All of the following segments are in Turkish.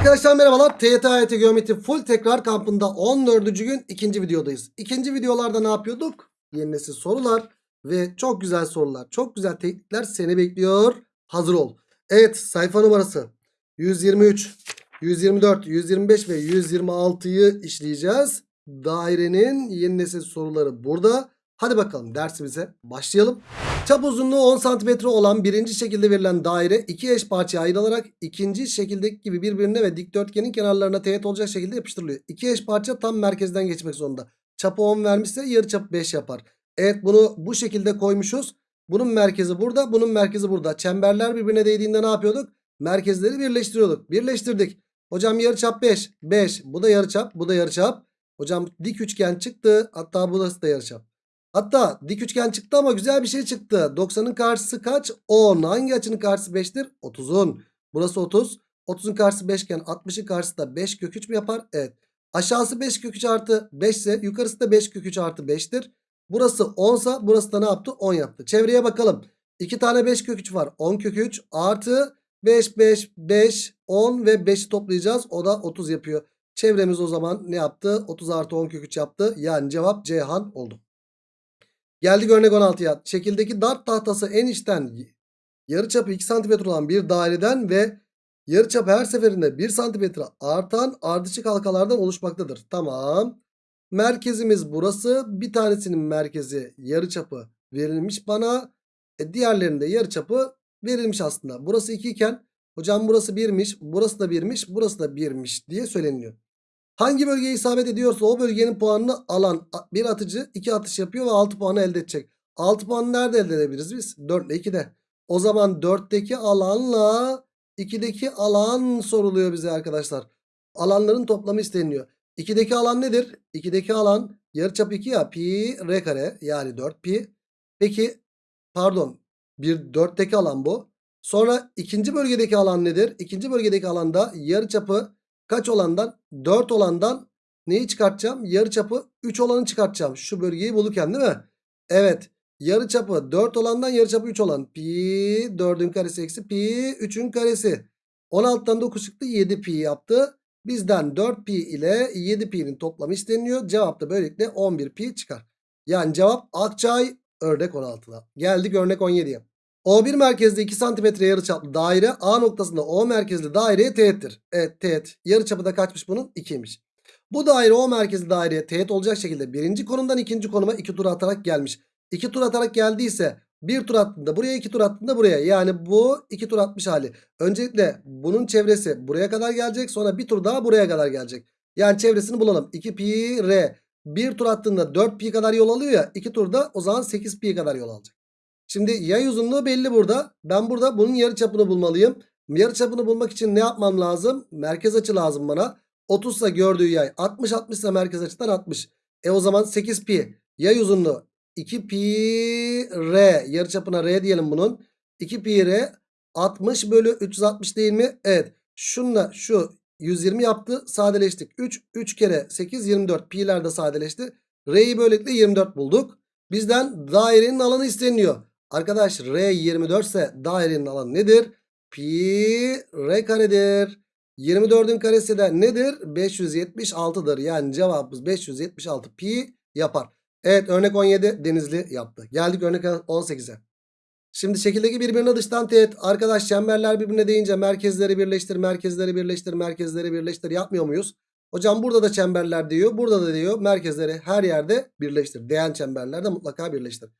Arkadaşlar merhabalar. TYT AYT Geometri Full Tekrar Kampı'nda 14. gün ikinci videodayız. İkinci videolarda ne yapıyorduk? Yeni nesil sorular ve çok güzel sorular. Çok güzel teknikler seni bekliyor. Hazır ol. Evet sayfa numarası 123, 124, 125 ve 126'yı işleyeceğiz. Dairenin yeni nesil soruları burada. Hadi bakalım dersimize başlayalım. Çap uzunluğu 10 cm olan birinci şekilde verilen daire iki eş parçaya ayrılarak ikinci şekildeki gibi birbirine ve dikdörtgenin kenarlarına teğet olacak şekilde yapıştırılıyor. İki eş parça tam merkezden geçmek zorunda. Çapı 10 vermişse yarı çapı 5 yapar. Evet bunu bu şekilde koymuşuz. Bunun merkezi burada, bunun merkezi burada. Çemberler birbirine değdiğinde ne yapıyorduk? Merkezleri birleştiriyorduk. Birleştirdik. Hocam yarıçap 5. 5. Bu da yarıçap, bu da yarıçap. Hocam dik üçgen çıktı. Hatta burası da yarıçap. Hatta dik üçgen çıktı ama güzel bir şey çıktı. 90'ın karşısı kaç? 10. Hangi açının karşısı 5'tir? 30'un. Burası 30. 30'un karşısı 5 iken 60'ın karşısı da 5 kök 3 mü yapar? Evet. Aşağısı 5 kök 3 artı 5 ise yukarısı da 5 kök 3 artı 5'tir. Burası 10 ise burası da ne yaptı? 10 yaptı. Çevreye bakalım. 2 tane 5 kök 3 var. 10 kök 3 artı 5 5 5 10 ve 5'i toplayacağız. O da 30 yapıyor. Çevremiz o zaman ne yaptı? 30 artı 10 kök 3 yaptı. Yani cevap Ceyhan oldu. Geldik örnek 16'ya. Şekildeki dart tahtası en içten yarıçapı 2 cm olan bir daireden ve yarıçapı her seferinde 1 cm artan ardışık halkalardan oluşmaktadır. Tamam. Merkezimiz burası. Bir tanesinin merkezi yarıçapı verilmiş bana. E diğerlerinde yarıçapı verilmiş aslında. Burası 2 iken hocam burası 1'miş, burası da 1'miş, burası da 1'miş diye söyleniyor. Hangi bölgeye isabet ediyorsa o bölgenin puanını alan bir atıcı 2 atış yapıyor ve 6 puanı elde edecek. 6 puanı nerede elde edebiliriz biz? 4 ile 2'de. O zaman 4'teki alanla 2'deki alan soruluyor bize arkadaşlar. Alanların toplamı isteniyor. 2'deki alan nedir? 2'deki alan yarıçap 2 ya pi r kare yani 4 pi. Peki pardon bir 4'teki alan bu. Sonra ikinci bölgedeki alan nedir? İkinci bölgedeki alanda yarıçapı Kaç olandan? 4 olandan neyi çıkartacağım? Yarıçapı 3 olanı çıkartacağım. Şu bölgeyi bulurken değil mi? Evet. Yarıçapı 4 olandan yarıçapı 3 olan. Pi 4'ün karesi eksi pi 3'ün karesi. 16'dan 9 çıktı 7 pi yaptı. Bizden 4 pi ile 7 pi'nin toplamı isteniyor. Cevap da böylelikle 11 pi çıkar. Yani cevap Akçay örnek 16'da. Geldik örnek 17'ye. O1 merkezli 2 cm yarıçaplı daire A noktasında O merkezli daireye teğettir. Evet teğet. Yarıçapı da kaçmış bunun? 2'ymiş. Bu daire O merkezli daireye teğet olacak şekilde birinci konumdan ikinci konuma 2 tur atarak gelmiş. 2 tur atarak geldiyse bir tur attığında buraya 2 tur attığında buraya. Yani bu 2 tur atmış hali. Öncelikle bunun çevresi buraya kadar gelecek. Sonra bir tur daha buraya kadar gelecek. Yani çevresini bulalım. 2 pi r. Bir tur attığında 4 pi kadar yol alıyor ya. 2 turda o zaman 8 pi kadar yol alacak. Şimdi yay uzunluğu belli burada. Ben burada bunun yarıçapını bulmalıyım. Yarıçapını bulmak için ne yapmam lazım? Merkez açı lazım bana. 30 ise gördüğü yay 60 60 ise merkez açıdan 60. E o zaman 8 pi yay uzunluğu 2 pi r yarıçapına r diyelim bunun. 2 pi r 60 bölü 360 değil mi? Evet. Şunla şu 120 yaptı sadeleştik. 3 3 kere 8 24 pi'ler de sadeleşti. R'yi böylelikle 24 bulduk. Bizden dairenin alanı isteniyor. Arkadaş R 24 ise dairenin alanı nedir? Pi R karedir. 24'ün karesi de nedir? 576'dır. Yani cevabımız 576 pi yapar. Evet örnek 17 Denizli yaptı. Geldik örnek 18'e. Şimdi şekildeki birbirine dıştan teğet. Arkadaş çemberler birbirine deyince merkezleri birleştir, merkezleri birleştir, merkezleri birleştir yapmıyor muyuz? Hocam burada da çemberler diyor. Burada da diyor merkezleri her yerde birleştir. Değen çemberlerde mutlaka birleştir.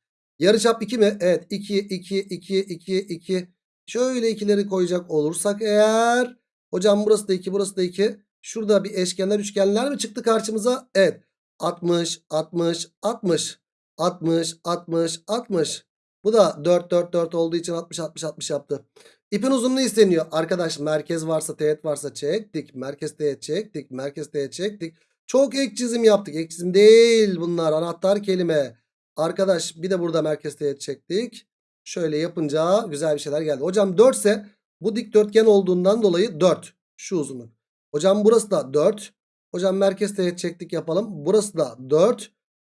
Yarıçap 2 mi? Evet 2 2 2 2 2. Şöyle ikileri koyacak olursak eğer hocam burası da 2 burası da 2. Şurada bir eşkenar üçgenler mi çıktı karşımıza? Evet. 60 60 60 60 60 60. Bu da 4 4 4 olduğu için 60 60 60 yaptı. İpin uzunluğu isteniyor. Arkadaş merkez varsa teğet varsa çektik. Merkez teğet çektik. Merkez teğet çektik. Çok ek çizim yaptık. Ek çizim değil bunlar. Anahtar kelime. Arkadaş bir de burada merkez teğet çektik. Şöyle yapınca güzel bir şeyler geldi. Hocam 4 ise bu dikdörtgen olduğundan dolayı 4. Şu uzunluk. Hocam burası da 4. Hocam merkez teğet çektik yapalım. Burası da 4.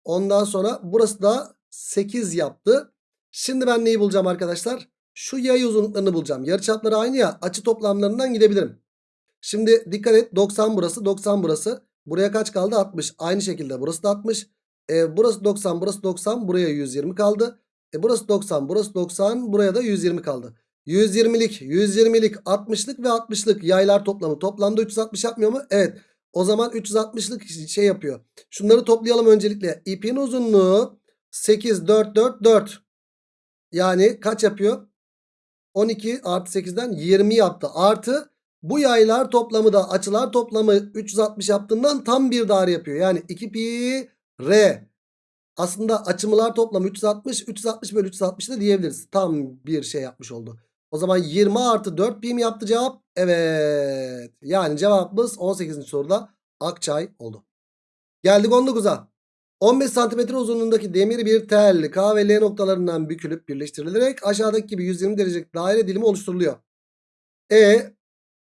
Ondan sonra burası da 8 yaptı. Şimdi ben neyi bulacağım arkadaşlar? Şu yay uzunluklarını bulacağım. Yarıçapları aynı ya açı toplamlarından gidebilirim. Şimdi dikkat et 90 burası 90 burası. Buraya kaç kaldı? 60. Aynı şekilde burası da 60. E, burası 90 burası 90 buraya 120 kaldı. E, burası 90 burası 90 buraya da 120 kaldı. 120'lik 120'lik 60'lık ve 60'lık yaylar toplamı toplamda 360 yapmıyor mu? Evet. O zaman 360'lık şey yapıyor. Şunları toplayalım öncelikle. İpin uzunluğu 8 4 4 4. Yani kaç yapıyor? 12 artı 8'den 20 yaptı. Artı bu yaylar toplamı da açılar toplamı 360 yaptığından tam bir daire yapıyor. Yani 2 pi r. Aslında açımlar toplamı 360. 360 bölü 360 da diyebiliriz. Tam bir şey yapmış oldu. O zaman 20 artı 4 pi mi yaptı cevap? Evet. Yani cevabımız 18. soruda Akçay oldu. Geldik 19'a. 15 santimetre uzunluğundaki demir bir tel K ve L noktalarından bükülüp birleştirilerek aşağıdaki gibi 120 derecelik daire dilimi oluşturuluyor. E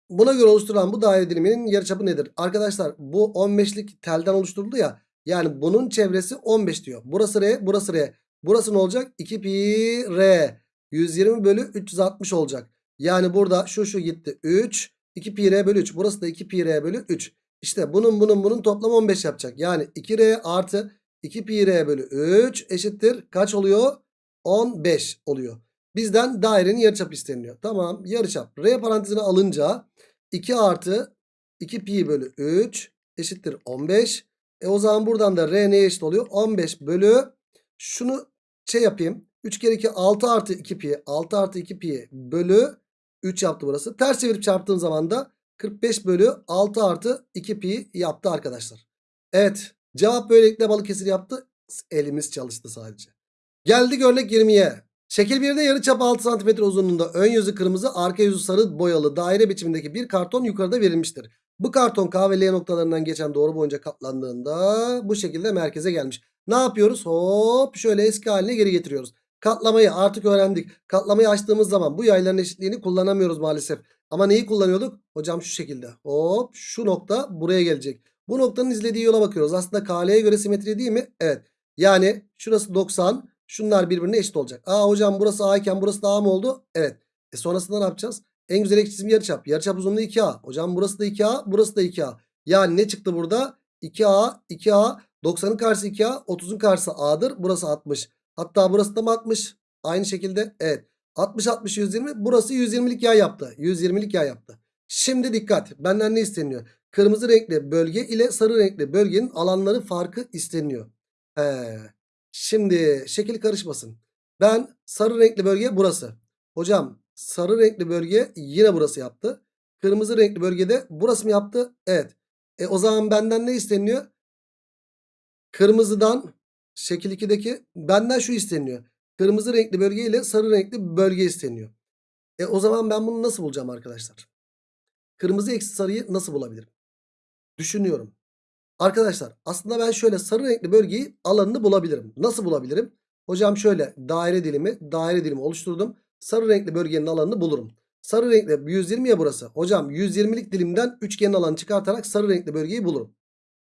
buna göre oluşturulan bu daire diliminin yarıçapı nedir? Arkadaşlar bu 15'lik telden oluşturuldu ya. Yani bunun çevresi 15 diyor. Burası R burası R. Burası ne olacak? 2 pi R. 120 bölü 360 olacak. Yani burada şu şu gitti 3. 2 pi R bölü 3. Burası da 2 pi R bölü 3. İşte bunun bunun bunun toplamı 15 yapacak. Yani 2R artı 2 pi r bölü 3 eşittir. Kaç oluyor? 15 oluyor. Bizden dairenin yarıçapı isteniyor. Tamam yarıçap. R parantezine alınca 2 artı 2 pi bölü 3 eşittir 15. E o zaman buradan da R neye eşit oluyor? 15 bölü şunu şey yapayım. 3 kere 2 6 artı 2 pi 6 artı 2 pi bölü 3 yaptı burası. Ters çevirip çarptığım zaman da 45 bölü 6 artı 2 pi yaptı arkadaşlar. Evet cevap böylelikle Balıkesir yaptı. Elimiz çalıştı sadece. Geldik örnek 20'ye. Şekil 1'de yarıçap 6 cm uzunluğunda ön yüzü kırmızı arka yüzü sarı boyalı daire biçimindeki bir karton yukarıda verilmiştir. Bu karton K ve L noktalarından geçen doğru boyunca katlandığında bu şekilde merkeze gelmiş. Ne yapıyoruz? Hop şöyle eski haline geri getiriyoruz. Katlamayı artık öğrendik. Katlamayı açtığımız zaman bu yayların eşitliğini kullanamıyoruz maalesef. Ama neyi kullanıyorduk? Hocam şu şekilde. Hop şu nokta buraya gelecek. Bu noktanın izlediği yola bakıyoruz. Aslında KL'ye göre simetri değil mi? Evet. Yani şurası 90. Şunlar birbirine eşit olacak. Aa hocam burası A iken burası da A mı oldu? Evet. E sonrasında ne yapacağız? En güzel çizim yarıçap. Yarıçap uzunluğu 2A. Hocam burası da 2A. Burası da 2A. Yani ne çıktı burada? 2A, 2A. 90'ın karşısı 2A. 30'un karşısı A'dır. Burası 60. Hatta burası da mı 60? Aynı şekilde. Evet. 60, 60, 120. Burası 120'lik yay yaptı. 120'lik yay yaptı. Şimdi dikkat. Benden ne isteniyor? Kırmızı renkli bölge ile sarı renkli bölgenin alanları farkı isteniyor. He. Şimdi şekil karışmasın. Ben sarı renkli bölge burası. Hocam sarı renkli bölge yine burası yaptı. Kırmızı renkli bölgede burası mı yaptı? Evet. E o zaman benden ne isteniyor? Kırmızıdan şekil 2'deki benden şu isteniyor. Kırmızı renkli bölge ile sarı renkli bölge isteniyor. E o zaman ben bunu nasıl bulacağım arkadaşlar? Kırmızı eksi sarıyı nasıl bulabilirim? Düşünüyorum. Arkadaşlar aslında ben şöyle sarı renkli bölgeyi alanını bulabilirim. Nasıl bulabilirim? Hocam şöyle daire dilimi daire dilimi oluşturdum. Sarı renkli bölgenin alanını bulurum. Sarı renkli 120 ya burası. Hocam 120'lik dilimden üçgenin alanı çıkartarak sarı renkli bölgeyi bulurum.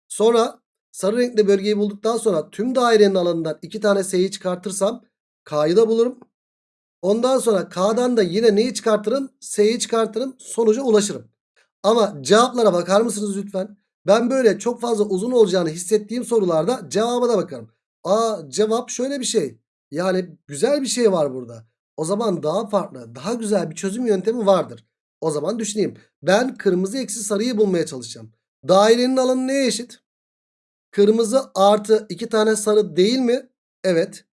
Sonra sarı renkli bölgeyi bulduktan sonra tüm dairenin alanından iki tane S'yi çıkartırsam K'yı da bulurum. Ondan sonra K'dan da yine neyi çıkartırım? S'yi çıkartırım. Sonuca ulaşırım. Ama cevaplara bakar mısınız lütfen? Ben böyle çok fazla uzun olacağını hissettiğim sorularda cevaba da bakarım. Aa cevap şöyle bir şey. Yani güzel bir şey var burada. O zaman daha farklı, daha güzel bir çözüm yöntemi vardır. O zaman düşüneyim. Ben kırmızı eksi sarıyı bulmaya çalışacağım. Dairenin alanı neye eşit? Kırmızı artı iki tane sarı değil mi? Evet.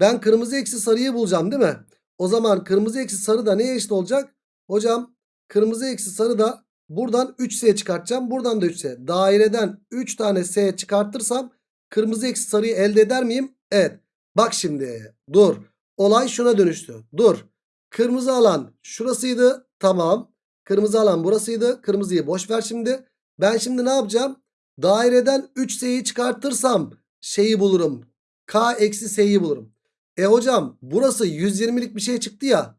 Ben kırmızı eksi sarıyı bulacağım değil mi? O zaman kırmızı eksi sarı da neye eşit olacak? Hocam kırmızı eksi sarı da buradan 3S çıkartacağım. Buradan da 3S. Daireden 3 tane S çıkartırsam kırmızı eksi sarıyı elde eder miyim? Evet. Bak şimdi dur. Olay şuna dönüştü. Dur. Kırmızı alan şurasıydı. Tamam. Kırmızı alan burasıydı. Kırmızıyı boş ver şimdi. Ben şimdi ne yapacağım? Daireden 3S'yi çıkartırsam şeyi bulurum. K eksi S'yi bulurum. E hocam burası 120'lik bir şey çıktı ya.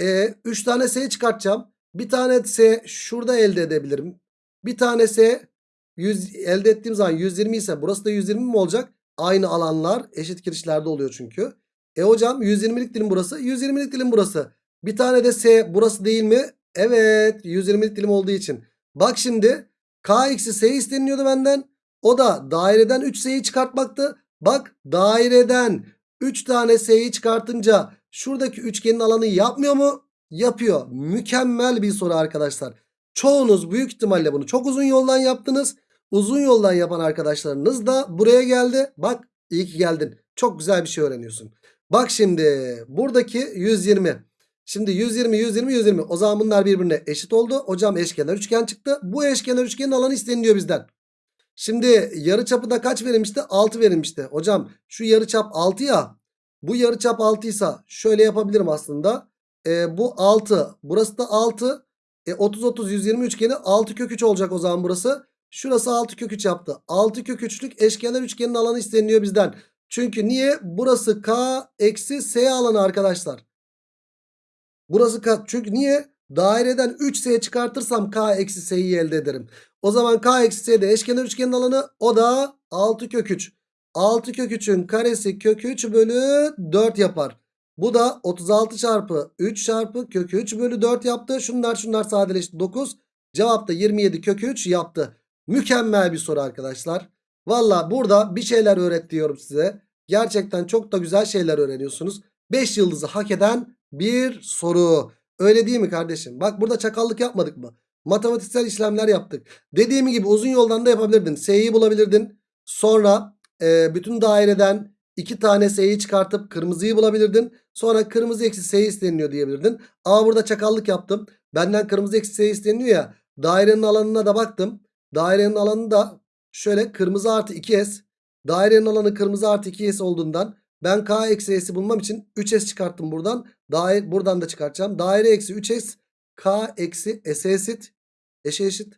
E 3 tane S çıkartacağım. Bir tane S şurada elde edebilirim. Bir tane S 100 elde ettiğim zaman 120 ise burası da 120 mi olacak? Aynı alanlar eşit kirişlerde oluyor çünkü. E hocam 120'lik dilim burası. 120'lik dilim burası. Bir tane de S burası değil mi? Evet 120'lik dilim olduğu için. Bak şimdi k eksi s isteniliyordu benden. O da daireden 3s'yi çıkartmaktı. Bak daireden 3 tane s'yi çıkartınca şuradaki üçgenin alanı yapmıyor mu? Yapıyor. Mükemmel bir soru arkadaşlar. Çoğunuz büyük ihtimalle bunu çok uzun yoldan yaptınız. Uzun yoldan yapan arkadaşlarınız da buraya geldi. Bak iyi ki geldin. Çok güzel bir şey öğreniyorsun. Bak şimdi buradaki 120. Şimdi 120, 120, 120. O zaman bunlar birbirine eşit oldu. Hocam eşkenar üçgen çıktı. Bu eşkenar üçgenin alanı isteniliyor bizden. Şimdi yarıçapı da kaç verilmişti? 6 verilmişti. Hocam şu yarıçap 6 ya. Bu yarıçap 6 ise şöyle yapabilirim aslında. Ee, bu 6. Burası da 6. E, 30, 30, 120 üçgeni 6 kök 3 olacak o zaman burası. Şurası 6 kök 3 yaptı. 6 kök 3'lük eşkenar üçgenin alanı isteniliyor bizden. Çünkü niye? Burası K eksi S alanı arkadaşlar. Burası K. Çünkü niye? Daireden 3S çıkartırsam K eksi S'yi elde ederim. O zaman K eksi S'de eşkenar üçgenin alanı o da 6 kök 3. 6 kök 3'ün karesi kök 3 bölü 4 yapar. Bu da 36 çarpı 3 çarpı kök 3 bölü 4 yaptı. Şunlar şunlar sadeleşti 9. Cevap da 27 kök 3 yaptı. Mükemmel bir soru arkadaşlar. Valla burada bir şeyler öğretiyorum size. Gerçekten çok da güzel şeyler öğreniyorsunuz. 5 yıldızı hak eden bir soru. Öyle değil mi kardeşim? Bak burada çakallık yapmadık mı? Matematiksel işlemler yaptık. Dediğim gibi uzun yoldan da yapabilirdin. S'yi bulabilirdin. Sonra e, bütün daireden iki tane S'yi çıkartıp kırmızıyı bulabilirdin. Sonra kırmızı eksi S isteniliyor diyebilirdin. Ama burada çakallık yaptım. Benden kırmızı eksi S isteniliyor ya. Dairenin alanına da baktım. Dairenin alanı da şöyle kırmızı artı 2S. Dairenin alanı kırmızı artı 2S olduğundan ben K eksi S'i bulmam için 3S çıkarttım buradan. Daire, buradan da çıkartacağım. Daire eksi 3S K eksi S'e eşit. Eşe eşit.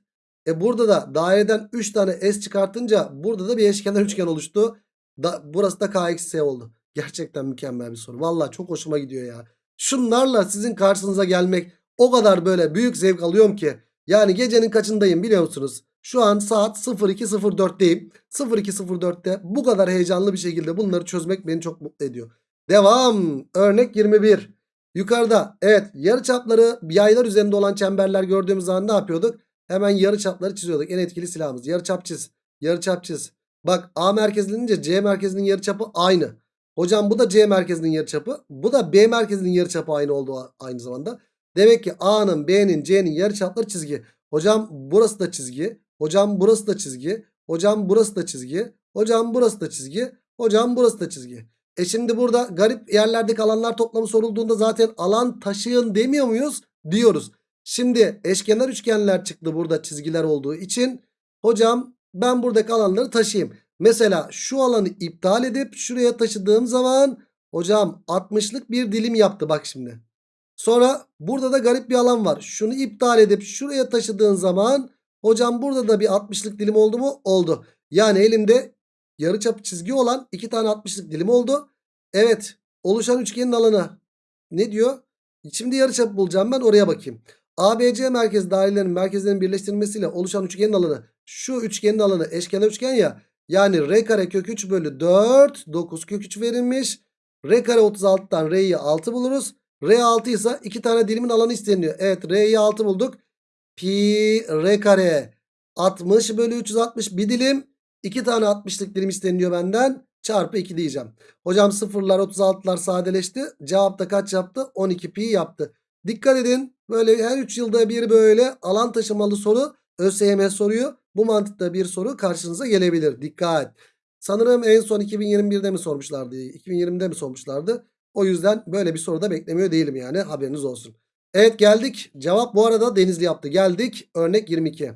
E burada da daireden 3 tane S çıkartınca burada da bir eşkenar üçgen oluştu. Da, burası da K eksi S oldu. Gerçekten mükemmel bir soru. Valla çok hoşuma gidiyor ya. Şunlarla sizin karşınıza gelmek o kadar böyle büyük zevk alıyorum ki. Yani gecenin kaçındayım biliyor musunuz? Şu an saat 02.04'teyim. 02.04'te bu kadar heyecanlı bir şekilde bunları çözmek beni çok mutlu ediyor. Devam. Örnek 21. Yukarıda evet yarıçapları yaylar üzerinde olan çemberler gördüğümüz zaman ne yapıyorduk? Hemen yarıçapları çiziyorduk. En etkili silahımız. Yarıçap çiz. Yarıçap çiz. Bak A merkezlenince C merkezinin yarıçapı aynı. Hocam bu da C merkezinin yarıçapı. Bu da B merkezinin yarıçapı aynı oldu aynı zamanda. Demek ki A'nın, B'nin, C'nin yarıçapları çizgi. Hocam burası da çizgi. Hocam burası da çizgi. Hocam burası da çizgi. Hocam burası da çizgi. Hocam burası da çizgi. E şimdi burada garip yerlerdeki alanlar toplamı sorulduğunda zaten alan taşıyın demiyor muyuz? Diyoruz. Şimdi eşkenar üçgenler çıktı burada çizgiler olduğu için. Hocam ben buradaki alanları taşıyayım. Mesela şu alanı iptal edip şuraya taşıdığım zaman hocam 60'lık bir dilim yaptı bak şimdi. Sonra burada da garip bir alan var. Şunu iptal edip şuraya taşıdığın zaman hocam burada da bir 60'lık dilim oldu mu? Oldu. Yani elimde yarıçap çizgi olan iki tane 60'lık dilim oldu. Evet oluşan üçgenin alanı ne diyor? Şimdi yarıçap bulacağım ben oraya bakayım. ABC merkez dairelerinin merkezlerinin birleştirilmesiyle oluşan üçgenin alanı şu üçgenin alanı eşkenar üçgen ya. Yani R kare kök 3 bölü 4 9 kök 3 verilmiş. R kare 36'dan R'yi 6 buluruz. R 6 ise 2 tane dilimin alanı isteniyor. Evet R'yi 6 bulduk. Pi R kare 60 bölü 360 bir dilim. 2 tane 60'lık dilim isteniyor benden. Çarpı 2 diyeceğim. Hocam sıfırlar 36'lar sadeleşti. Cevap da kaç yaptı? 12 pi yaptı. Dikkat edin. Böyle her 3 yılda bir böyle alan taşımalı soru ÖSYM soruyor. Bu mantıkta bir soru karşınıza gelebilir. Dikkat. Sanırım en son 2021'de mi sormuşlardı? 2020'de mi sormuşlardı? O yüzden böyle bir soru da beklemiyor değilim yani haberiniz olsun. Evet geldik. Cevap bu arada Denizli yaptı. Geldik örnek 22.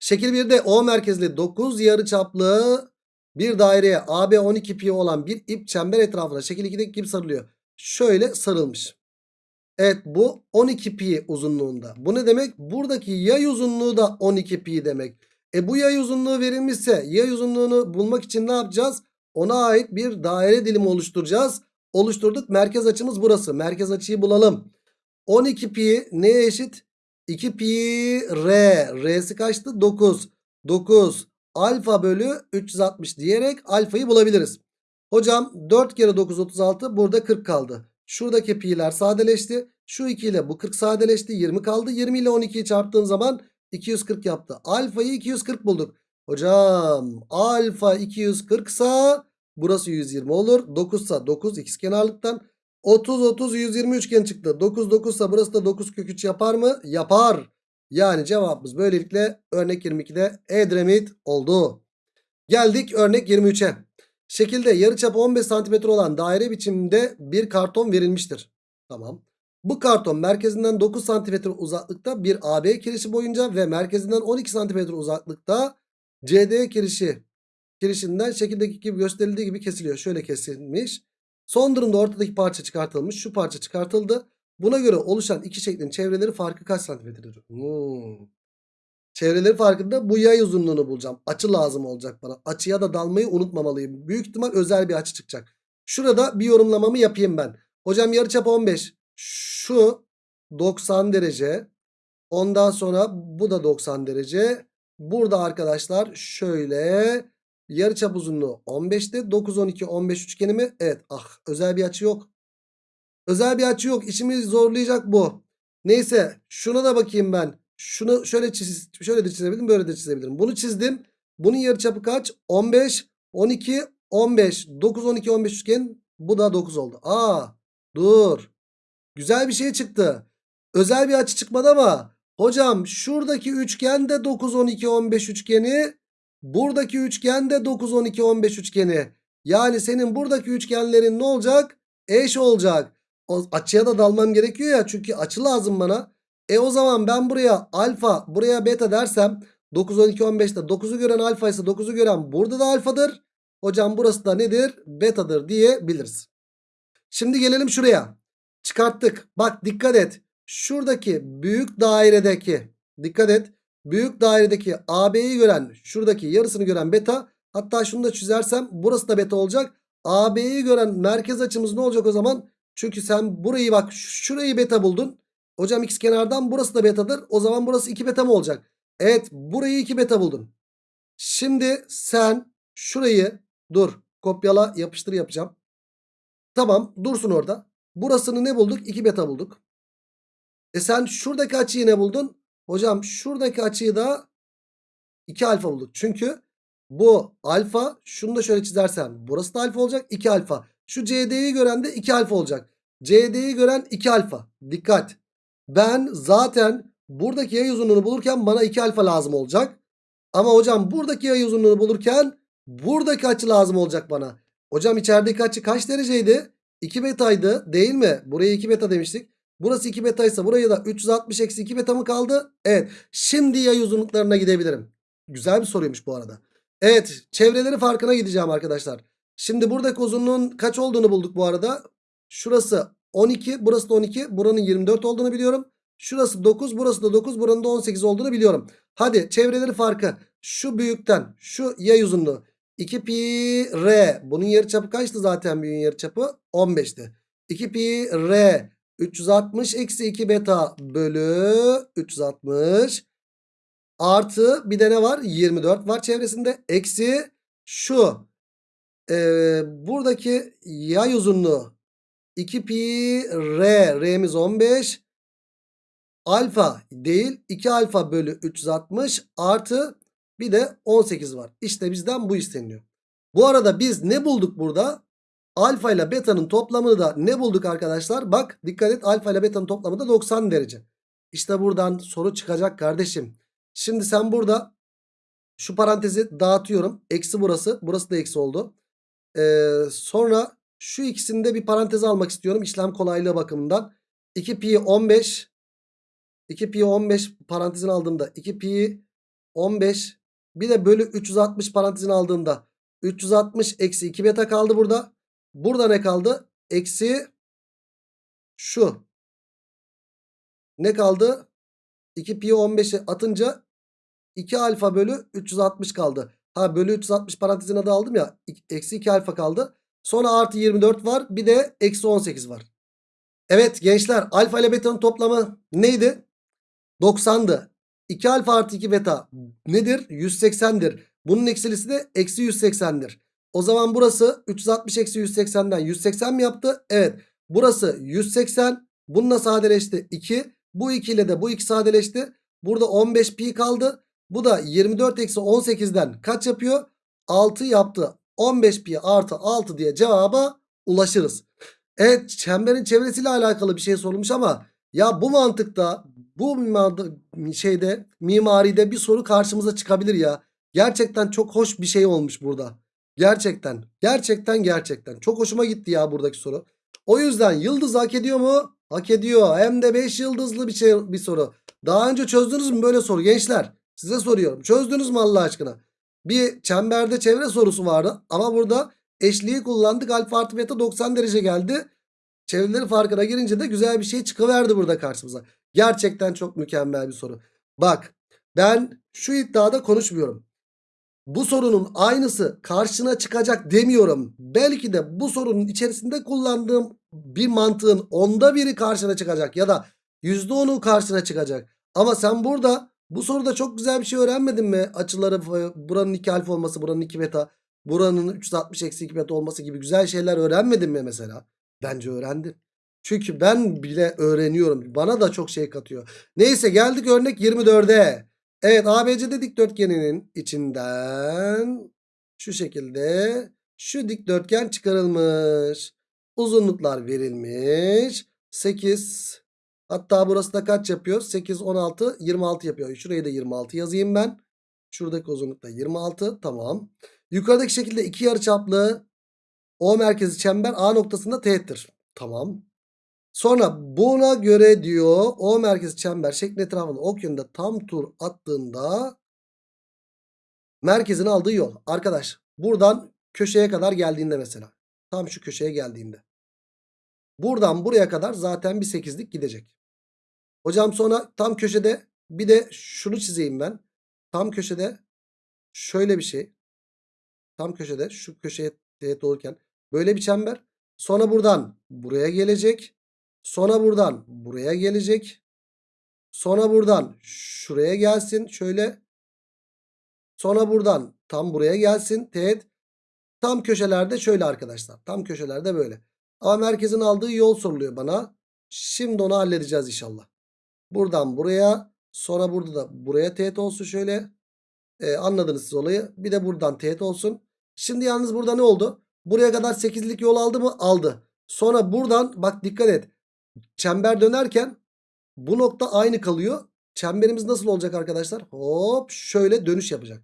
Şekil 1'de O merkezli 9 yarıçaplı bir daireye AB 12 pi olan bir ip çember etrafına şekil 2'deki gibi sarılıyor. Şöyle sarılmış. Evet bu 12 pi uzunluğunda. Bu ne demek? Buradaki yay uzunluğu da 12 pi demek. E bu yay uzunluğu verilmişse yay uzunluğunu bulmak için ne yapacağız? Ona ait bir daire dilimi oluşturacağız. Oluşturduk. Merkez açımız burası. Merkez açıyı bulalım. 12 pi neye eşit? 2 pi r. R'si kaçtı? 9. 9 alfa bölü 360 diyerek alfayı bulabiliriz. Hocam 4 kere 9 36 burada 40 kaldı. Şuradaki pi'ler sadeleşti. Şu 2 ile bu 40 sadeleşti. 20 kaldı. 20 ile 12'yi çarptığım zaman 240 yaptı. Alfayı 240 bulduk. Hocam alfa 240 sa burası 120 olur. 9 sa 9 ikizkenarlıktan. 30 30 120 üçgen çıktı. 9 9 sa burası da 9 kök 3 yapar mı? Yapar. Yani cevabımız böylelikle örnek 22'de Edremit oldu. Geldik örnek 23'e. Şekilde yarıçapı 15 cm olan daire biçiminde bir karton verilmiştir. Tamam. Bu karton merkezinden 9 cm uzaklıkta bir AB kirişi boyunca ve merkezinden 12 cm uzaklıkta CD kirişi kirişinden şekildeki gibi gösterildiği gibi kesiliyor. Şöyle kesilmiş. Son durumda ortadaki parça çıkartılmış. Şu parça çıkartıldı. Buna göre oluşan iki şeklin çevreleri farkı kaç santimetredir? Hmm. Çevreleri farkında bu yay uzunluğunu bulacağım. Açı lazım olacak bana. Açıya da dalmayı unutmamalıyım. Büyük ihtimal özel bir açı çıkacak. Şurada bir yorumlamamı yapayım ben. Hocam yarıçap 15. Şu 90 derece. Ondan sonra bu da 90 derece. Burada arkadaşlar şöyle yarıçap uzunluğu 15'te 9 12 15 üçgeni mi? Evet. Ah özel bir açı yok. Özel bir açı yok. İşimizi zorlayacak bu. Neyse şuna da bakayım ben. Şunu şöyle çiz, şöyle de çizebilirim, böyle de çizebilirim. Bunu çizdim. Bunun yarıçapı kaç? 15, 12, 15. 9, 12, 15 üçgen. Bu da 9 oldu. Aa, dur. Güzel bir şey çıktı. Özel bir açı çıkmadı ama hocam şuradaki üçgen de 9, 12, 15 üçgeni. Buradaki üçgen de 9, 12, 15 üçgeni. Yani senin buradaki üçgenlerin ne olacak? Eş olacak. O açıya da dalmam gerekiyor ya. Çünkü açı lazım bana. E o zaman ben buraya alfa buraya beta dersem 9 12 15'te 9'u gören alfa ise 9'u gören burada da alfadır. Hocam burası da nedir? Betadır diyebiliriz. Şimdi gelelim şuraya. Çıkarttık. Bak dikkat et. Şuradaki büyük dairedeki dikkat et. Büyük dairedeki AB'yi gören şuradaki yarısını gören beta. Hatta şunu da çizersem burası da beta olacak. AB'yi gören merkez açımız ne olacak o zaman? Çünkü sen burayı bak şurayı beta buldun. Hocam x kenardan burası da betadır. O zaman burası 2 beta mı olacak? Evet burayı 2 beta buldun. Şimdi sen şurayı dur kopyala yapıştır yapacağım. Tamam dursun orada. Burasını ne bulduk? 2 beta bulduk. E sen şuradaki açıyı ne buldun? Hocam şuradaki açıyı da 2 alfa bulduk. Çünkü bu alfa şunu da şöyle çizersem burası da alfa olacak 2 alfa. Şu CD'yi gören de 2 alfa olacak. CD'yi gören 2 alfa. Dikkat. Ben zaten buradaki yay uzunluğunu bulurken bana 2 alfa lazım olacak. Ama hocam buradaki yay uzunluğunu bulurken buradaki açı lazım olacak bana. Hocam içerideki açı kaç dereceydi? 2 betaydı değil mi? Buraya 2 beta demiştik. Burası 2 beta ise buraya da 360 eksi 2 beta mı kaldı? Evet. Şimdi yay uzunluklarına gidebilirim. Güzel bir soruymuş bu arada. Evet. Çevreleri farkına gideceğim arkadaşlar. Şimdi buradaki uzunluğun kaç olduğunu bulduk bu arada. Şurası 12 burası da 12 buranın 24 olduğunu biliyorum. Şurası 9 burası da 9 buranın da 18 olduğunu biliyorum. Hadi çevreleri farkı şu büyükten şu yay uzunluğu 2 pi r bunun yarıçapı kaçtı zaten büyüğün yarıçapı 15'ti. 2 pi r 360 eksi 2 beta bölü 360 artı bir de ne var 24 var çevresinde eksi şu e, buradaki yay uzunluğu 2 pi r. R'miz 15. Alfa değil. 2 alfa bölü 360 artı bir de 18 var. İşte bizden bu isteniyor. Bu arada biz ne bulduk burada? Alfa ile beta'nın toplamını da ne bulduk arkadaşlar? Bak dikkat et alfa ile beta'nın toplamı da 90 derece. İşte buradan soru çıkacak kardeşim. Şimdi sen burada şu parantezi dağıtıyorum. Eksi burası. Burası da eksi oldu. Ee, sonra şu ikisini de bir paranteze almak istiyorum işlem kolaylığı bakımından. 2 pi 15 2 pi 15 parantezin aldığımda 2 pi 15 bir de bölü 360 parantezin aldığımda 360 eksi 2 beta kaldı burada. Burada ne kaldı? Eksi şu. Ne kaldı? 2 pi 15'i atınca 2 alfa bölü 360 kaldı. Ha bölü 360 parantezin adı aldım ya. Eksi 2 alfa kaldı. Sonra artı 24 var. Bir de eksi 18 var. Evet gençler alfa ile beta'nın toplamı neydi? 90'dı. 2 alfa artı 2 beta nedir? 180'dir. Bunun eksilisi de eksi 180'dir. O zaman burası 360 eksi 180'den 180 mi yaptı? Evet. Burası 180. Bununla sadeleşti 2. Bu 2 ile de bu 2 sadeleşti. Burada 15 pi kaldı. Bu da 24 eksi 18'den kaç yapıyor? 6 yaptı. 15 pi artı 6 diye cevaba ulaşırız. Evet çemberin çevresiyle alakalı bir şey sorulmuş ama ya bu mantıkta bu şeyde mimaride bir soru karşımıza çıkabilir ya. Gerçekten çok hoş bir şey olmuş burada. Gerçekten. Gerçekten gerçekten. Çok hoşuma gitti ya buradaki soru. O yüzden yıldız hak ediyor mu? Hak ediyor. Hem de 5 yıldızlı bir şey bir soru. Daha önce çözdünüz mü böyle soru gençler? Size soruyorum. Çözdünüz mü Allah aşkına? Bir çemberde çevre sorusu vardı ama burada eşliği kullandık. Alfa artı beta 90 derece geldi. Çevreleri farkına girince de güzel bir şey çıkıverdi burada karşımıza. Gerçekten çok mükemmel bir soru. Bak ben şu iddiada konuşmuyorum. Bu sorunun aynısı karşına çıkacak demiyorum. Belki de bu sorunun içerisinde kullandığım bir mantığın onda biri karşına çıkacak ya da yüzde onu karşına çıkacak. Ama sen burada bu soruda çok güzel bir şey öğrenmedin mi? Açıları e, buranın 2 alfa olması, buranın 2 beta, buranın 360 eksi 2 beta olması gibi güzel şeyler öğrenmedin mi mesela? Bence öğrendin. Çünkü ben bile öğreniyorum. Bana da çok şey katıyor. Neyse geldik örnek 24'e. Evet ABCD dikdörtgeninin içinden şu şekilde şu dikdörtgen çıkarılmış. Uzunluklar verilmiş. 8 hatta burası da kaç yapıyor? 8, 16, 26 yapıyor. Şuraya da 26 yazayım ben. Şuradaki uzunluk da 26 tamam. Yukarıdaki şekilde iki yarıçaplı O merkezi çember A noktasında teğettir. Tamam. Sonra buna göre diyor O merkezi çember şeklin etrafında ok yönünde tam tur attığında merkezin aldığı yol. Arkadaş buradan köşeye kadar geldiğinde mesela. Tam şu köşeye geldiğinde. Buradan buraya kadar zaten bir sekizlik gidecek. Hocam sonra tam köşede bir de şunu çizeyim ben. Tam köşede şöyle bir şey. Tam köşede şu köşeye teğet olurken böyle bir çember. Sonra buradan buraya gelecek. Sonra buradan buraya gelecek. Sonra buradan şuraya gelsin. Şöyle. Sonra buradan tam buraya gelsin. Teğet. Tam köşelerde şöyle arkadaşlar. Tam köşelerde böyle. Ama merkezin aldığı yol soruluyor bana. Şimdi onu halledeceğiz inşallah. Buradan buraya. Sonra burada da buraya teğet olsun şöyle. Ee, anladınız siz olayı. Bir de buradan teğet olsun. Şimdi yalnız burada ne oldu? Buraya kadar 8'lik yol aldı mı? Aldı. Sonra buradan bak dikkat et. Çember dönerken bu nokta aynı kalıyor. Çemberimiz nasıl olacak arkadaşlar? Hop şöyle dönüş yapacak.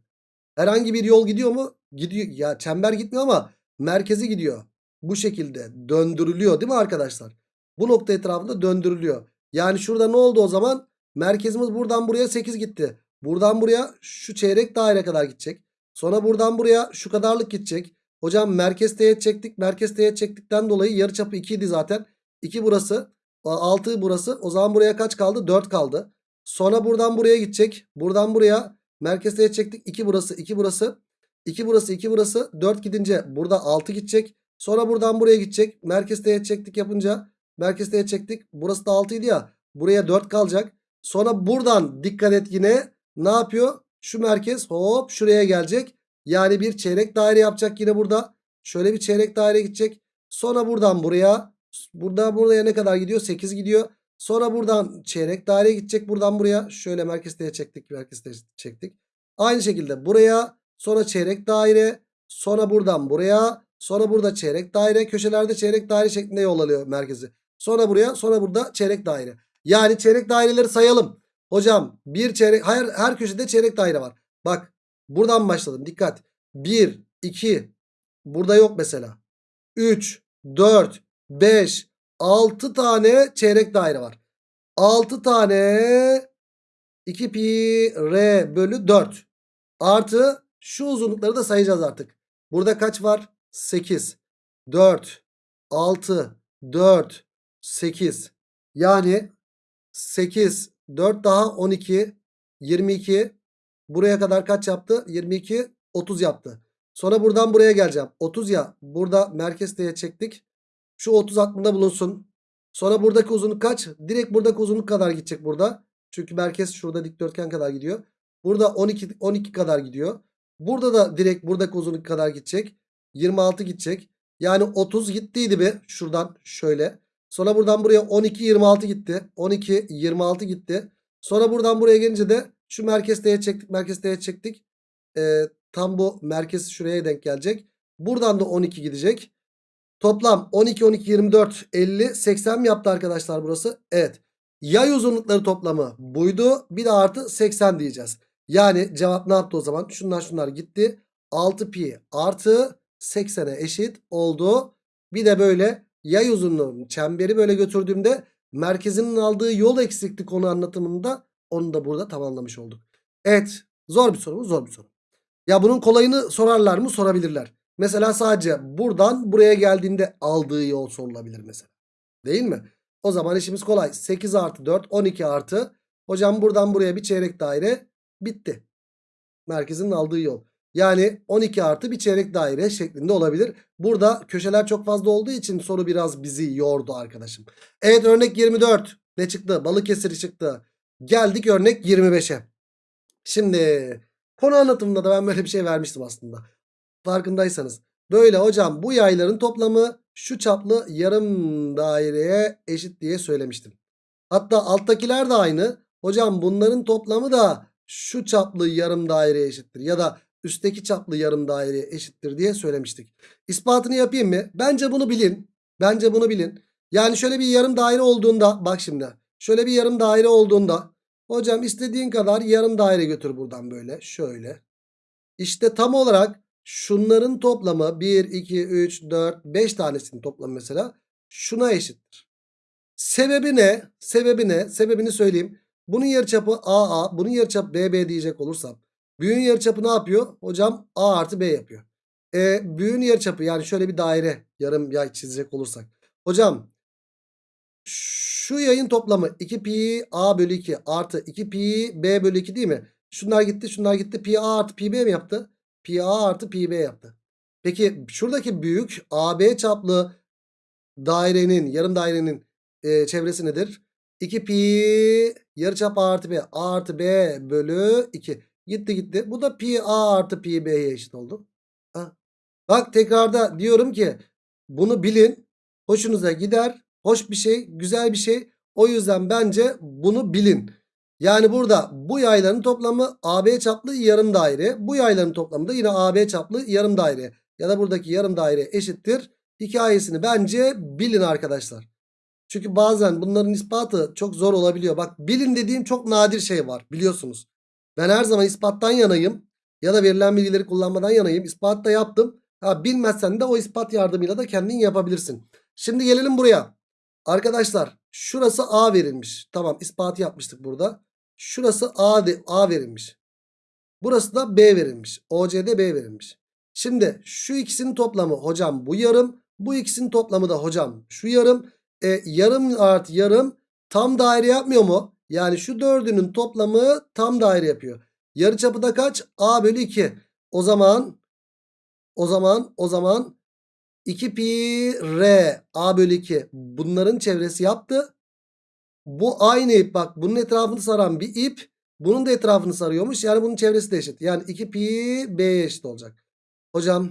Herhangi bir yol gidiyor mu? Gidiyor. Ya çember gitmiyor ama merkezi gidiyor. Bu şekilde döndürülüyor değil mi arkadaşlar? Bu nokta etrafında döndürülüyor. Yani şurada ne oldu o zaman? Merkezimiz buradan buraya 8 gitti. Buradan buraya şu çeyrek daire kadar gidecek. Sonra buradan buraya şu kadarlık gidecek. Hocam merkez teğet çektik. Merkez teğet çektikten dolayı yarıçapı 2 idi zaten. 2 burası. 6 burası. O zaman buraya kaç kaldı? 4 kaldı. Sonra buradan buraya gidecek. Buradan buraya merkez teğet çektik. 2 burası. 2 burası. 2 burası. 2 burası. 4 gidince burada 6 gidecek. Sonra buradan buraya gidecek. Merkez teğet çektik yapınca. Merkez teğet çektik. Burası da 6 idi ya. Buraya 4 kalacak. Sonra buradan dikkat et yine. Ne yapıyor? Şu merkez hop şuraya gelecek. Yani bir çeyrek daire yapacak yine burada. Şöyle bir çeyrek daire gidecek. Sonra buradan buraya. Burada buraya ne kadar gidiyor? 8 gidiyor. Sonra buradan çeyrek daire gidecek. Buradan buraya. Şöyle merkezde çektik. Merkezde çektik. Aynı şekilde buraya. Sonra çeyrek daire. Sonra buradan buraya. Sonra burada çeyrek daire. Köşelerde çeyrek daire şeklinde yol alıyor merkezi. Sonra buraya. Sonra burada çeyrek daire. Yani çeyrek daireleri sayalım. Hocam bir çeyrek. Hayır her köşede çeyrek daire var. Bak buradan başladım. Dikkat. 1, 2. Burada yok mesela. 3, 4, 5, 6 tane çeyrek daire var. 6 tane 2 pi r bölü 4. Artı şu uzunlukları da sayacağız artık. Burada kaç var? 8, 4, 6, 4, 8. Yani 8, 4 daha 12, 22. Buraya kadar kaç yaptı? 22, 30 yaptı. Sonra buradan buraya geleceğim. 30 ya. Burada merkez diye çektik. Şu 30 aklında bulunsun. Sonra buradaki uzunluk kaç? Direkt buradaki uzunluk kadar gidecek burada. Çünkü merkez şurada dikdörtgen kadar gidiyor. Burada 12 12 kadar gidiyor. Burada da direkt buradaki uzunluk kadar gidecek. 26 gidecek. Yani 30 gittiydi bir şuradan şöyle. Sonra buradan buraya 12 26 gitti. 12 26 gitti. Sonra buradan buraya gelince de şu merkez teğet çektik. Merkez teğet çektik. Ee, tam bu merkez şuraya denk gelecek. Buradan da 12 gidecek. Toplam 12, 12, 24, 50, 80 mi yaptı arkadaşlar burası? Evet. Yay uzunlukları toplamı buydu. Bir de artı 80 diyeceğiz. Yani cevap ne yaptı o zaman? Şunlar şunlar gitti. 6 pi artı 80'e eşit oldu. Bir de böyle yay uzunluğunun çemberi böyle götürdüğümde merkezinin aldığı yol eksikti konu anlatımında onu da burada tamamlamış olduk. Evet zor bir soru mu? Zor bir soru. Ya bunun kolayını sorarlar mı? Sorabilirler. Mesela sadece buradan buraya geldiğinde aldığı yol sorulabilir mesela. Değil mi? O zaman işimiz kolay. 8 artı 4 12 artı. Hocam buradan buraya bir çeyrek daire bitti. Merkezin aldığı yol. Yani 12 artı bir çeyrek daire şeklinde olabilir. Burada köşeler çok fazla olduğu için soru biraz bizi yordu arkadaşım. Evet örnek 24. Ne çıktı? Balıkesir çıktı. Geldik örnek 25'e. Şimdi konu anlatımında da ben böyle bir şey vermiştim aslında. Farkındaysanız. Böyle hocam bu yayların toplamı şu çaplı yarım daireye eşit diye söylemiştim. Hatta alttakiler de aynı. Hocam bunların toplamı da şu çaplı yarım daireye eşittir. Ya da üstteki çaplı yarım daireye eşittir diye söylemiştik. İspatını yapayım mı? Bence bunu bilin. Bence bunu bilin. Yani şöyle bir yarım daire olduğunda bak şimdi. Şöyle bir yarım daire olduğunda hocam istediğin kadar yarım daire götür buradan böyle. Şöyle. İşte tam olarak şunların toplamı 1, 2, 3, 4, 5 tanesinin toplamı mesela şuna eşittir. Sebebi ne? Sebebi ne? Sebebini söyleyeyim. Bunun yarıçapı AA, bunun yarıçapı BB diyecek olursam. Büyüğün yarıçapı ne yapıyor? Hocam A artı B yapıyor. E, büyüğün yarıçapı yani şöyle bir daire yarım yay çizecek olursak. Hocam şu yayın toplamı 2 pi A bölü 2 artı 2 pi B bölü 2 değil mi? Şunlar gitti şunlar gitti pi A artı pi B mi yaptı? Pi A artı pi B yaptı. Peki şuradaki büyük AB çaplı dairenin yarım dairenin e, çevresi nedir? 2 pi yarıçap A artı B A artı B bölü 2. Gitti gitti. Bu da pi A artı pi B'ye eşit oldu. Ha. Bak tekrarda diyorum ki bunu bilin. Hoşunuza gider. Hoş bir şey. Güzel bir şey. O yüzden bence bunu bilin. Yani burada bu yayların toplamı AB çaplı yarım daire. Bu yayların toplamı da yine AB çaplı yarım daire. Ya da buradaki yarım daire eşittir. Hikayesini bence bilin arkadaşlar. Çünkü bazen bunların ispatı çok zor olabiliyor. Bak bilin dediğim çok nadir şey var biliyorsunuz. Ben her zaman ispattan yanayım. Ya da verilen bilgileri kullanmadan yanayım. İspat da yaptım. Ha, bilmezsen de o ispat yardımıyla da kendin yapabilirsin. Şimdi gelelim buraya. Arkadaşlar şurası A verilmiş. Tamam ispatı yapmıştık burada. Şurası A, A verilmiş. Burası da B verilmiş. OCD B verilmiş. Şimdi şu ikisinin toplamı hocam bu yarım. Bu ikisinin toplamı da hocam şu yarım. E, yarım artı yarım tam daire yapmıyor mu? Yani şu dördünün toplamı tam daire yapıyor. Yarıçapı da kaç? A bölü 2. O zaman o zaman o zaman 2 pi r a bölü 2 bunların çevresi yaptı. Bu aynı ip bak bunun etrafını saran bir ip bunun da etrafını sarıyormuş. Yani bunun çevresi de eşit. Yani 2 pi b'ye eşit olacak. Hocam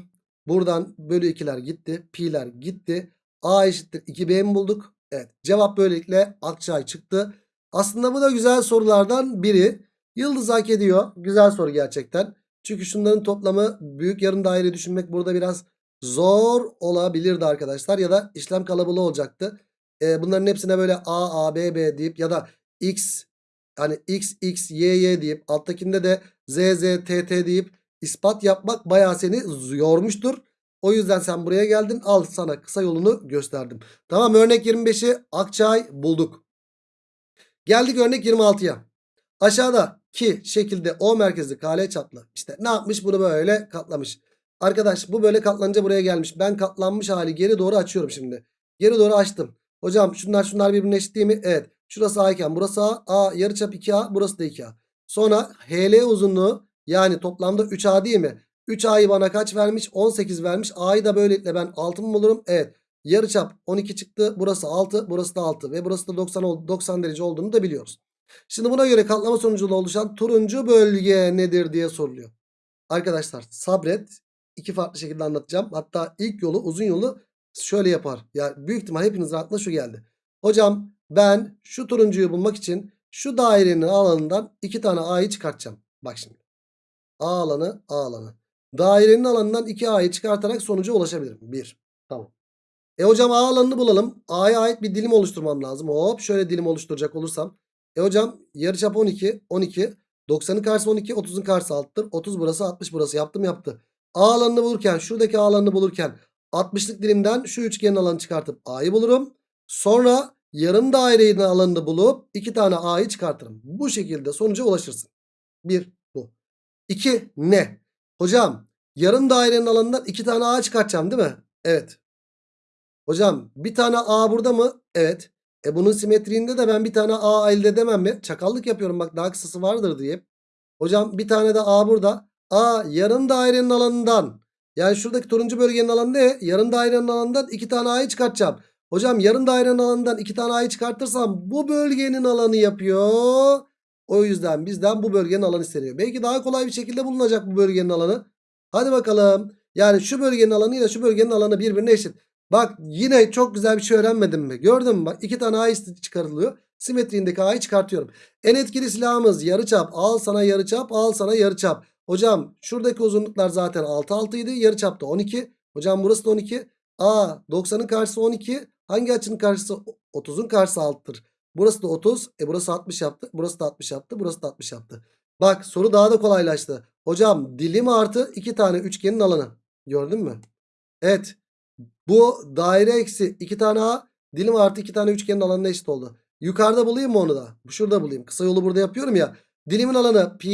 buradan bölü 2'ler gitti. Pi'ler gitti. A eşittir 2b mi bulduk? Evet cevap böylelikle Akçay çıktı. Aslında bu da güzel sorulardan biri. Yıldız hak ediyor. Güzel soru gerçekten. Çünkü şunların toplamı büyük yarım daire düşünmek burada biraz zor olabilirdi arkadaşlar. Ya da işlem kalabalığı olacaktı. Ee, bunların hepsine böyle A, A, B, B deyip ya da X hani X, X, Y, Y deyip alttakinde de Z, Z, T, T deyip ispat yapmak bayağı seni yormuştur. O yüzden sen buraya geldin. Al sana kısa yolunu gösterdim. Tamam örnek 25'i Akçay bulduk. Geldik örnek 26'ya. Aşağıdaki şekilde O merkezli kale çaplı. İşte ne yapmış bunu böyle katlamış. Arkadaş bu böyle katlanınca buraya gelmiş. Ben katlanmış hali geri doğru açıyorum şimdi. Geri doğru açtım. Hocam şunlar şunlar birbirine eşit değil mi? Evet. Şurası A iken burası A. A yarıçap 2A burası da 2A. Sonra HL uzunluğu yani toplamda 3A değil mi? 3A'yı bana kaç vermiş? 18 vermiş. A'yı da böylelikle ben 6 mı bulurum? Evet. Yarıçap 12 çıktı. Burası 6. Burası da 6. Ve burası da 90, oldu, 90 derece olduğunu da biliyoruz. Şimdi buna göre katlama sonucunda oluşan turuncu bölge nedir diye soruluyor. Arkadaşlar sabret. iki farklı şekilde anlatacağım. Hatta ilk yolu uzun yolu şöyle yapar. Yani büyük ihtimal hepinizin aklına şu geldi. Hocam ben şu turuncuyu bulmak için Şu dairenin alanından iki tane A'yı çıkartacağım. Bak şimdi. A alanı A alanı. Dairenin alanından 2A'yı çıkartarak sonuca ulaşabilirim. 1. Tamam. E hocam A alanını bulalım. A'ya ait bir dilim oluşturmam lazım. Hop şöyle dilim oluşturacak olursam. E hocam yarıçap 12. 12. 90'ın karşısı 12. 30'un karşısı 6'tır. 30 burası 60 burası. Yaptım yaptı. A alanını bulurken şuradaki A alanını bulurken 60'lık dilimden şu üçgenin alanını çıkartıp A'yı bulurum. Sonra yarım dairenin alanını bulup iki tane A'yı çıkartırım. Bu şekilde sonuca ulaşırsın. 1 bu. 2 ne? Hocam yarım dairenin alanından iki tane A çıkartacağım değil mi? Evet. Hocam bir tane A burada mı? Evet. E bunun simetriğinde de ben bir tane A elde edemem mi? Çakallık yapıyorum bak daha kısası vardır diye. Hocam bir tane de A burada. A yarım dairenin alanından. Yani şuradaki turuncu bölgenin alanı ne? Yarım dairenin alanından iki tane A'yı çıkartacağım. Hocam yarım dairenin alanından iki tane A'yı çıkartırsam bu bölgenin alanı yapıyor. O yüzden bizden bu bölgenin alanı isteniyor. Belki daha kolay bir şekilde bulunacak bu bölgenin alanı. Hadi bakalım. Yani şu bölgenin alanı ile şu bölgenin alanı birbirine eşit. Bak yine çok güzel bir şey öğrenmedim mi? Gördün mü? Bak iki tane A çıkarılıyor. Simetriğindeki A'yı çıkartıyorum. En etkili silahımız yarıçap. Al sana yarıçap, al sana yarıçap. Hocam şuradaki uzunluklar zaten 6 6 idi. Yarıçap da 12. Hocam burası da 12. A 90'ın karşısı 12. Hangi açının karşısı 30'un karşısı 6'tır. Burası da 30. E burası 60 yaptı. Burası da 60 yaptı. Burası da 60 yaptı. Bak soru daha da kolaylaştı. Hocam dilim artı 2 tane üçgenin alanı. Gördün mü? Evet. Bu daire eksi 2 tane A dilim artı 2 tane üçgenin alanına eşit oldu. Yukarıda bulayım mı onu da? Şurada bulayım. Kısa yolu burada yapıyorum ya. Dilimin alanı pi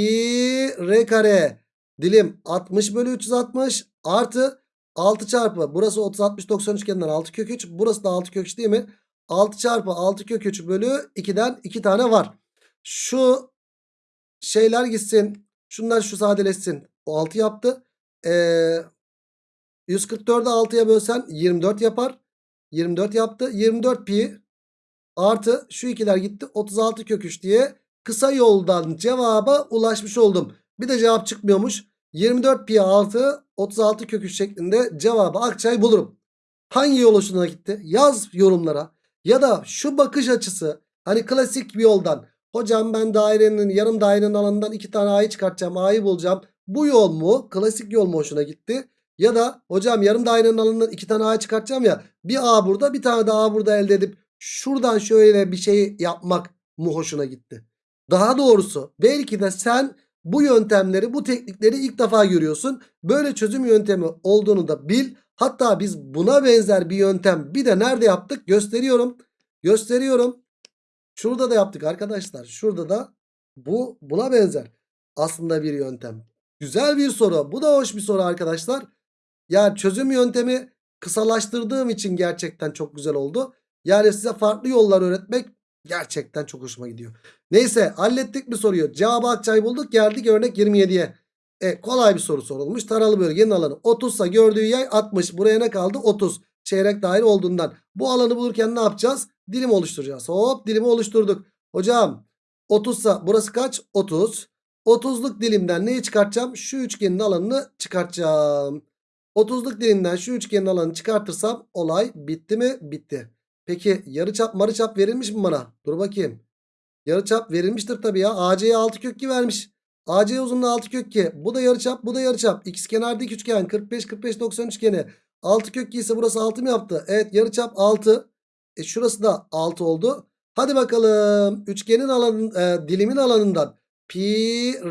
r kare. Dilim 60 bölü 360 artı 6 çarpı. Burası 30 60 90 üçgeninden 6 kök 3. Burası da 6 kök 3 değil mi? 6 çarpı 6 kök 3 bölü 2'den 2 tane var. Şu şeyler gitsin. Şunlar şu sadeleşsin. O 6 yaptı. Ee, 144'ü 6'ya bölsen 24 yapar. 24 yaptı. 24 pi artı şu ikiler gitti. 36 kök 3 diye kısa yoldan cevaba ulaşmış oldum. Bir de cevap çıkmıyormuş. 24 pi artı 36 kök 3 şeklinde cevabı Akçay bulurum. Hangi yol hoşuna gitti? Yaz yorumlara. Ya da şu bakış açısı hani klasik bir yoldan. Hocam ben dairenin yarım dairenin alanından iki tane A'yı çıkartacağım. A'yı bulacağım. Bu yol mu? Klasik yol mu hoşuna gitti? Ya da hocam yarım dairenin alanından iki tane A çıkartacağım ya. Bir A burada bir tane de A burada elde edip şuradan şöyle bir şey yapmak mı hoşuna gitti? Daha doğrusu belki de sen bu yöntemleri bu teknikleri ilk defa görüyorsun. Böyle çözüm yöntemi olduğunu da bil. Hatta biz buna benzer bir yöntem bir de nerede yaptık gösteriyorum. Gösteriyorum. Şurada da yaptık arkadaşlar. Şurada da bu buna benzer. Aslında bir yöntem. Güzel bir soru. Bu da hoş bir soru arkadaşlar. Yani çözüm yöntemi kısalaştırdığım için gerçekten çok güzel oldu. Yani size farklı yollar öğretmek gerçekten çok hoşuma gidiyor. Neyse hallettik mi soruyu. Cevabı Akçay bulduk. Geldik örnek 27'ye. E, kolay bir soru sorulmuş. Taralı bölgenin alanı 30 ise gördüğü yay 60. Buraya ne kaldı? 30. Çeyrek daire olduğundan. Bu alanı bulurken ne yapacağız? Dilim oluşturacağız. Hop dilimi oluşturduk. Hocam 30 ise burası kaç? 30. 30'luk dilimden neyi çıkartacağım? Şu üçgenin alanını çıkartacağım. 30'luk dilimden şu üçgenin alanını çıkartırsam olay bitti mi? Bitti. Peki yarıçap marıçap verilmiş mi bana? Dur bakayım. Yarıçap verilmiştir tabii ya. AC'ye 6 kök 2 vermiş. AC uzunluğu 6 kök 2. Bu da yarıçap bu da yarıçap. İkiz kenar dik üçgen 45 45 90 üçgeni. 6 kök 2 ise burası 6 mı yaptı? Evet yarıçap 6. E şurası da 6 oldu. Hadi bakalım. Üçgenin alanın e, dilimin alanından pi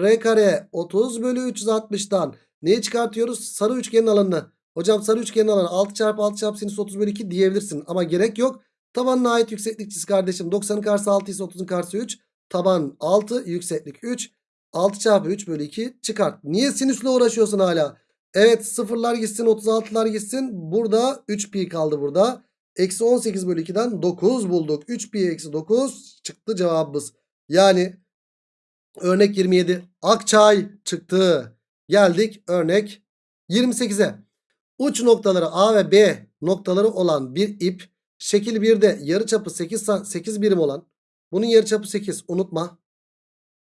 r kare 30 bölü 360'dan neyi çıkartıyoruz? Sarı üçgenin alanını. Hocam sarı üçgenin alanı 6 çarpı 6 çarpı sinüs 30 bölü 2 diyebilirsin. Ama gerek yok. Tabanına ait yükseklik çiz kardeşim. 90'ın karşısı 6 ise 30'un karşısı 3. Taban 6 yükseklik 3. 6 çarpı 3 bölü 2 çıkart. Niye sinüsle uğraşıyorsun hala? Evet sıfırlar gitsin 36'lar gitsin. Burada 3 pi kaldı burada. Eksi 18 bölü 2'den 9 bulduk. 3 pi eksi 9 çıktı cevabımız. Yani örnek 27 Akçay çıktı. Geldik örnek 28'e. Uç noktaları A ve B noktaları olan bir ip şekil 1'de yarıçapı 8, 8 birim olan bunun yarıçapı 8 unutma.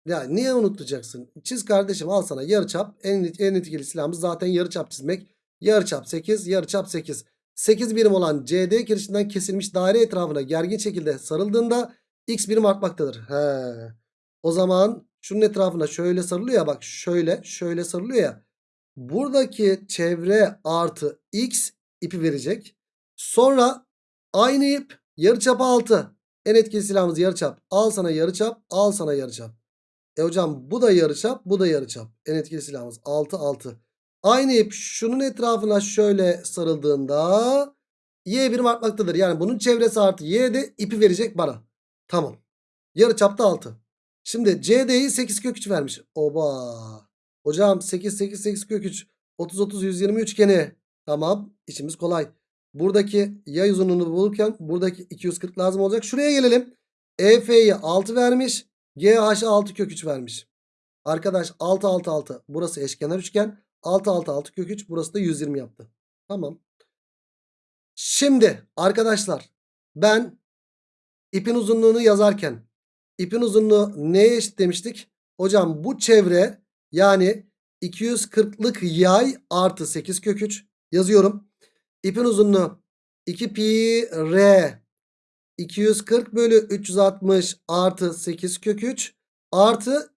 Ya niye unutacaksın? Çiz kardeşim al sana yarıçap en, en etkili silahımız zaten yarıçap çizmek. Yarıçap 8 yarıçap 8. 8 birim olan CD kirişinden kesilmiş daire etrafına gergin şekilde sarıldığında X birim artmaktadır. He. O zaman şunun etrafına şöyle sarılıyor ya bak şöyle şöyle sarılıyor ya. Buradaki çevre artı X ipi verecek. Sonra aynı ip yarıçap 6. En etkili silahımız yarıçap. Al sana yarıçap al sana yarıçap. E hocam bu da yarıçap bu da yarıçap. En etkili silahımız 6 6. Aynı ip şunun etrafına şöyle sarıldığında y birim artmaktadır. Yani bunun çevresi artı y de ipi verecek bana. Tamam. Yarıçapta 6. Şimdi CD'yi 8 kök 3 vermiş. Oba. Hocam 8 8 8 kök 3. 30 30 120 üçgeni. Tamam. İşimiz kolay. Buradaki yay uzunluğunu bulurken buradaki 240 lazım olacak. Şuraya gelelim. EF'yi 6 vermiş. GH'a 6 kök 3 vermiş. Arkadaş 6 6 6. Burası eşkenar üçgen. 6 6 6 kök 3. Burası da 120 yaptı. Tamam. Şimdi arkadaşlar ben ipin uzunluğunu yazarken ipin uzunluğu neye eşit demiştik? Hocam bu çevre yani 240'lık yay artı 8 kök 3 yazıyorum. İpin uzunluğu 2 pi r 240 bölü 360 artı 8 kök 3 artı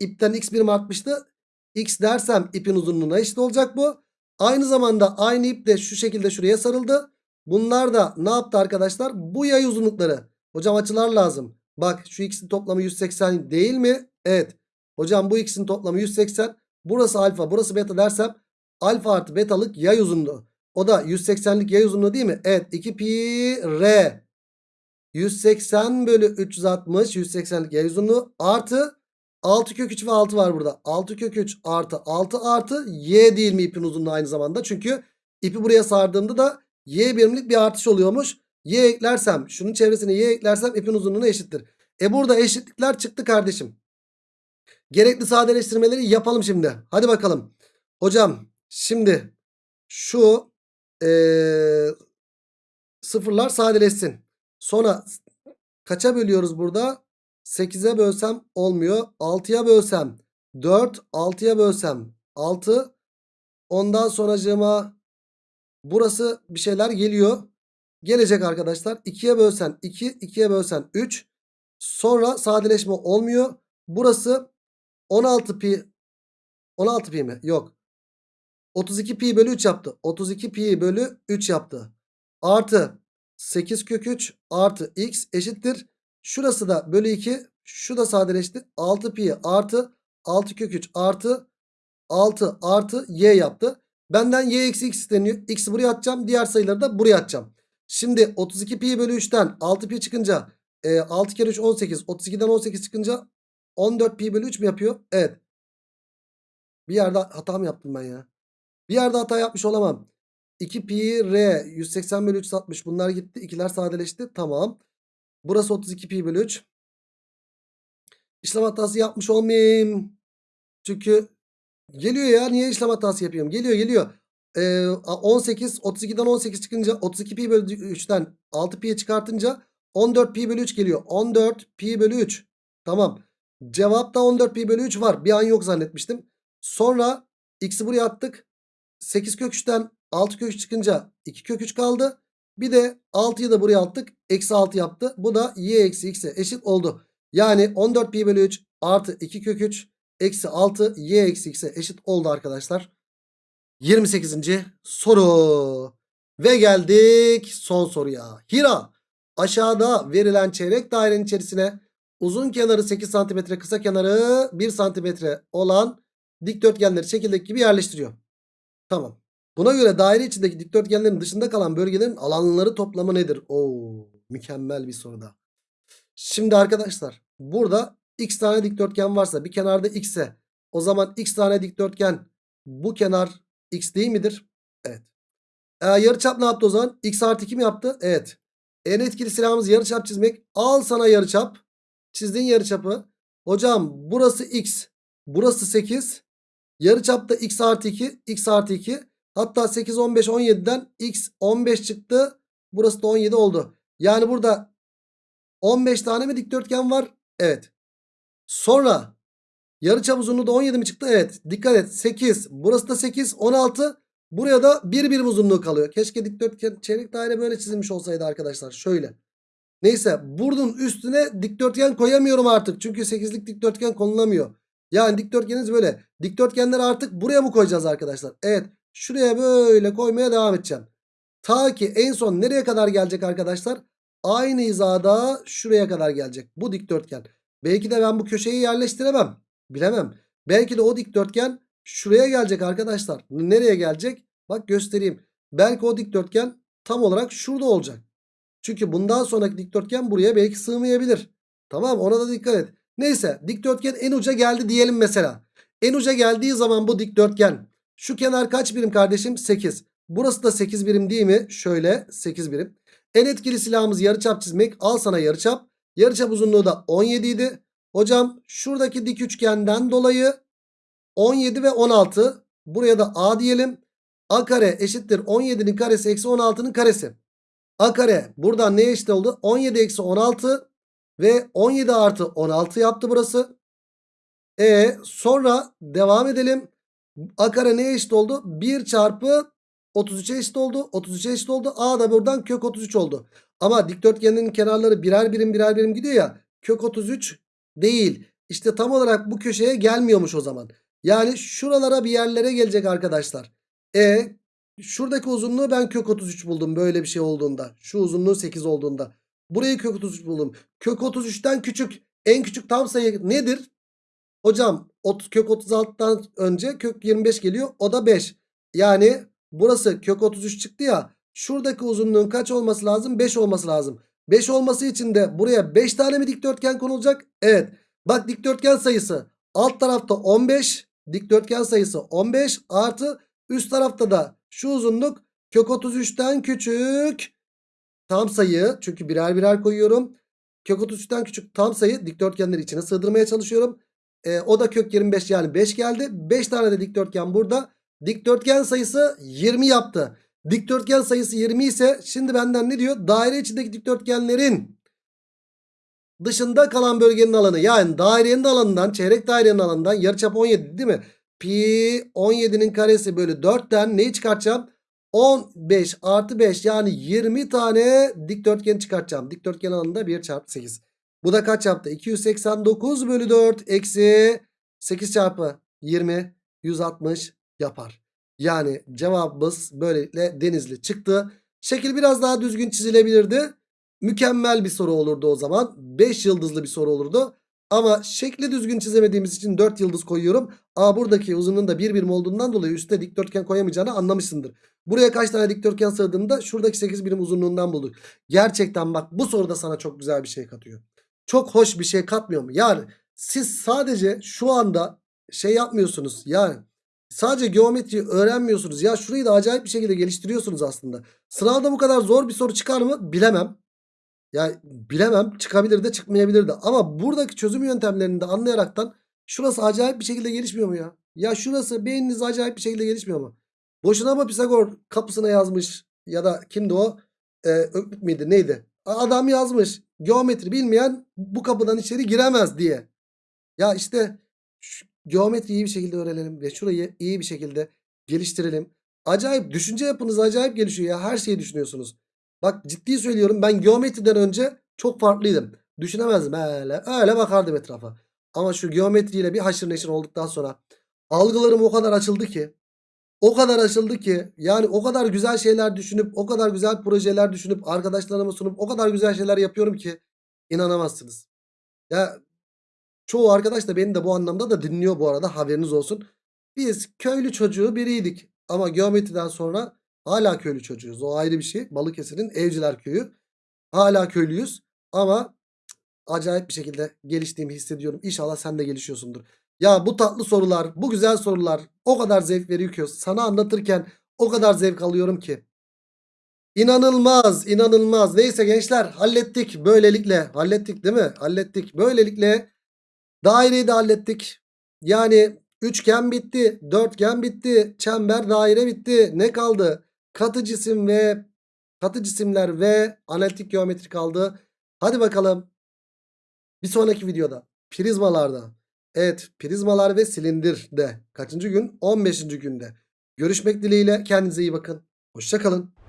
ipten x birim artmıştı. X dersem ipin uzunluğuna eşit olacak bu. Aynı zamanda aynı ip de şu şekilde şuraya sarıldı. Bunlar da ne yaptı arkadaşlar? Bu yay uzunlukları. Hocam açılar lazım. Bak şu x'in toplamı 180 değil mi? Evet. Hocam bu x'in toplamı 180. Burası alfa burası beta dersem alfa artı betalık yay uzunluğu. O da 180'lik yay uzunluğu değil mi? Evet 2 pi r 180 bölü 360 180'lik yay uzunluğu artı 6 kök 3 ve 6 var burada. 6 kök 3 artı 6 artı y değil mi ipin uzunluğu aynı zamanda. Çünkü ipi buraya sardığımda da y birimlik bir artış oluyormuş. Y eklersem şunun çevresine y eklersem ipin uzunluğuna eşittir. E burada eşitlikler çıktı kardeşim. Gerekli sadeleştirmeleri yapalım şimdi. Hadi bakalım. Hocam şimdi şu ee, sıfırlar sadeleşsin. Sonra kaça bölüyoruz burada? 8'e bölsem olmuyor. 6'ya bölsem 4. 6'ya bölsem 6. Ondan sonracığıma burası bir şeyler geliyor. Gelecek arkadaşlar. 2'ye bölsen 2. 2'ye bölsen 3. Sonra sadeleşme olmuyor. Burası 16 pi 16 pi mi? Yok. 32 pi bölü 3 yaptı. 32 pi bölü 3 yaptı. Artı 8 kök 3 artı x eşittir. Şurası da bölü 2. Şu da sadeleşti. 6 pi artı 6 kök 3 artı 6 artı y yaptı. Benden y eksi x isteniyor. X'i buraya atacağım. Diğer sayıları da buraya atacağım. Şimdi 32 pi bölü 3'ten 6 pi çıkınca e, 6 kere 3 18. 32'den 18 çıkınca 14 pi bölü 3 mü yapıyor? Evet. Bir yerde hata mı yaptım ben ya? Bir yerde hata yapmış olamam. 2 pi r 180 bölü 360 bunlar gitti. İkiler sadeleşti. Tamam. Burası 32 pi bölü 3. İşlem hatası yapmış olmayayım. Çünkü geliyor ya. Niye işlem hatası yapıyorum? Geliyor geliyor. Ee, 18 32'den 18 çıkınca 32 pi bölü 3'ten 6 pi'ye çıkartınca 14 pi bölü 3 geliyor. 14 pi bölü 3. Tamam. Cevapta 14 pi bölü 3 var. Bir an yok zannetmiştim. Sonra x'i buraya attık. 8 kök 3'ten 6 kök 3 çıkınca 2 kök 3 kaldı. Bir de 6'yı da buraya attık. Eksi 6 yaptı. Bu da y eksi x'e eşit oldu. Yani 14 pi bölü 3 artı 2 kök 3 eksi 6 y eksi x'e eşit oldu arkadaşlar. 28. soru. Ve geldik son soruya. Hira aşağıda verilen çeyrek dairenin içerisine uzun kenarı 8 cm kısa kenarı 1 cm olan dikdörtgenleri şekildeki gibi yerleştiriyor. Tamam. Buna göre daire içindeki dikdörtgenlerin dışında kalan bölgelerin alanları toplamı nedir? Oo, mükemmel bir soruda. Şimdi arkadaşlar burada x tane dikdörtgen varsa bir kenarda x ise o zaman x tane dikdörtgen bu kenar x değil midir? Evet. Ee, yarıçap ne yaptı o zaman? x artı 2 mi yaptı? Evet. En etkili silahımız yarıçap çizmek. Al sana yarıçap. Çizdin yarıçapı. Hocam burası x. Burası 8. Yarıçapta x artı 2. x artı 2. Hatta 8, 15, 17'den x 15 çıktı. Burası da 17 oldu. Yani burada 15 tane mi dikdörtgen var? Evet. Sonra yarıçap uzunluğu da 17 mi çıktı? Evet. Dikkat et. 8. Burası da 8. 16. Buraya da bir birim uzunluğu kalıyor. Keşke dikdörtgen çeyrek daire böyle çizilmiş olsaydı arkadaşlar. Şöyle. Neyse bunun üstüne dikdörtgen koyamıyorum artık. Çünkü 8'lik dikdörtgen konulamıyor. Yani dikdörtgeniniz böyle. Dikdörtgenleri artık buraya mı koyacağız arkadaşlar? Evet. Şuraya böyle koymaya devam edeceğim. Ta ki en son nereye kadar gelecek arkadaşlar? Aynı hizada şuraya kadar gelecek. Bu dikdörtgen. Belki de ben bu köşeyi yerleştiremem. Bilemem. Belki de o dikdörtgen şuraya gelecek arkadaşlar. Nereye gelecek? Bak göstereyim. Belki o dikdörtgen tam olarak şurada olacak. Çünkü bundan sonraki dikdörtgen buraya belki sığmayabilir. Tamam ona da dikkat et. Neyse dikdörtgen en uca geldi diyelim mesela. En uca geldiği zaman bu dikdörtgen. Şu kenar kaç birim kardeşim? 8. Burası da 8 birim değil mi? Şöyle 8 birim. En etkili silahımız yarıçap çizmek. Al sana yarıçap. Yarıçap uzunluğu da 17 idi. Hocam şuradaki dik üçgenden dolayı 17 ve 16. Buraya da A diyelim. A kare eşittir 17'nin karesi eksi 16'nın karesi. A kare buradan ne eşit oldu? 17 eksi 16 ve 17 artı 16 yaptı burası. E sonra devam edelim. A kare neye eşit oldu? 1 çarpı 33'e eşit oldu. 33'e eşit oldu. A da buradan kök 33 oldu. Ama dikdörtgenin kenarları birer birim birer birim gidiyor ya. Kök 33 değil. İşte tam olarak bu köşeye gelmiyormuş o zaman. Yani şuralara bir yerlere gelecek arkadaşlar. E şuradaki uzunluğu ben kök 33 buldum böyle bir şey olduğunda. Şu uzunluğu 8 olduğunda. Burayı kök 33 buldum. Kök 33'ten küçük en küçük tam sayı nedir? Hocam ot- kök 36'dan önce kök 25 geliyor. O da 5. Yani burası kök 33 çıktı ya. Şuradaki uzunluğun kaç olması lazım? 5 olması lazım. 5 olması için de buraya 5 tane mi dikdörtgen konulacak? Evet. Bak dikdörtgen sayısı alt tarafta 15. Dikdörtgen sayısı 15 artı üst tarafta da şu uzunluk kök 33'ten küçük tam sayı. Çünkü birer birer koyuyorum. Kök 33'ten küçük tam sayı dikdörtgenleri içine sığdırmaya çalışıyorum. E, o da kök 25 yani 5 geldi. 5 tane de dikdörtgen burada. Dikdörtgen sayısı 20 yaptı. Dikdörtgen sayısı 20 ise şimdi benden ne diyor? Daire içindeki dikdörtgenlerin dışında kalan bölgenin alanı. Yani dairenin alanından çeyrek dairenin alanından yarıçap 17 değil mi? Pi 17'nin karesi bölü 4'ten neyi çıkartacağım? 15 artı 5 yani 20 tane dikdörtgen çıkartacağım. Dikdörtgen alanında 1 çarpı 8. Bu da kaç yaptı? 289 bölü 4 eksi 8 çarpı 20 160 yapar. Yani cevabımız böylelikle denizli çıktı. Şekil biraz daha düzgün çizilebilirdi. Mükemmel bir soru olurdu o zaman. 5 yıldızlı bir soru olurdu. Ama şekli düzgün çizemediğimiz için 4 yıldız koyuyorum. A buradaki uzunluğun da 1 birim olduğundan dolayı üstte dikdörtgen koyamayacağını anlamışsındır. Buraya kaç tane dikdörtgen sığdığında şuradaki 8 birim uzunluğundan bulduk. Gerçekten bak bu soruda sana çok güzel bir şey katıyor. Çok hoş bir şey katmıyor mu? Yani siz sadece şu anda şey yapmıyorsunuz. Yani sadece geometriyi öğrenmiyorsunuz. Ya şurayı da acayip bir şekilde geliştiriyorsunuz aslında. Sınavda bu kadar zor bir soru çıkar mı? Bilemem. Ya bilemem çıkabilir de çıkmayabilir de. Ama buradaki çözüm yöntemlerini de anlayaraktan şurası acayip bir şekilde gelişmiyor mu ya? Ya şurası beyniniz acayip bir şekilde gelişmiyor mu? Boşuna mı Pisagor kapısına yazmış ya da kimdi o? Ee, Öklük müydü neydi? Adam yazmış geometri bilmeyen bu kapıdan içeri giremez diye. Ya işte geometriyi iyi bir şekilde öğrenelim ve şurayı iyi bir şekilde geliştirelim. Acayip düşünce yapınız acayip gelişiyor ya her şeyi düşünüyorsunuz. Bak ciddi söylüyorum ben geometriden önce çok farklıydım. Düşünemezdim öyle öyle bakardım etrafa. Ama şu geometriyle bir haşır neşir olduktan sonra algılarım o kadar açıldı ki o kadar açıldı ki yani o kadar güzel şeyler düşünüp o kadar güzel projeler düşünüp arkadaşlarıma sunup o kadar güzel şeyler yapıyorum ki inanamazsınız. Ya çoğu arkadaş da beni de bu anlamda da dinliyor bu arada haberiniz olsun. Biz köylü çocuğu biriydik ama geometriden sonra hala köylü çocuğuyuz. O ayrı bir şey. Balıkesir'in Evciler Köyü. Hala köylüyüz ama acayip bir şekilde geliştiğimi hissediyorum. İnşallah sen de gelişiyorsundur. Ya bu tatlı sorular, bu güzel sorular o kadar zevk veriyor ki sana anlatırken o kadar zevk alıyorum ki. İnanılmaz, inanılmaz. Neyse gençler hallettik böylelikle. Hallettik değil mi? Hallettik. Böylelikle daireyi de hallettik. Yani üçgen bitti, dörtgen bitti, çember, daire bitti. Ne kaldı? Katı cisim ve katı cisimler ve analitik geometri kaldı. Hadi bakalım. Bir sonraki videoda prizmalarda Evet prizmalar ve silindirde kaçıncı gün? 15. günde. Görüşmek dileğiyle kendinize iyi bakın. Hoşçakalın.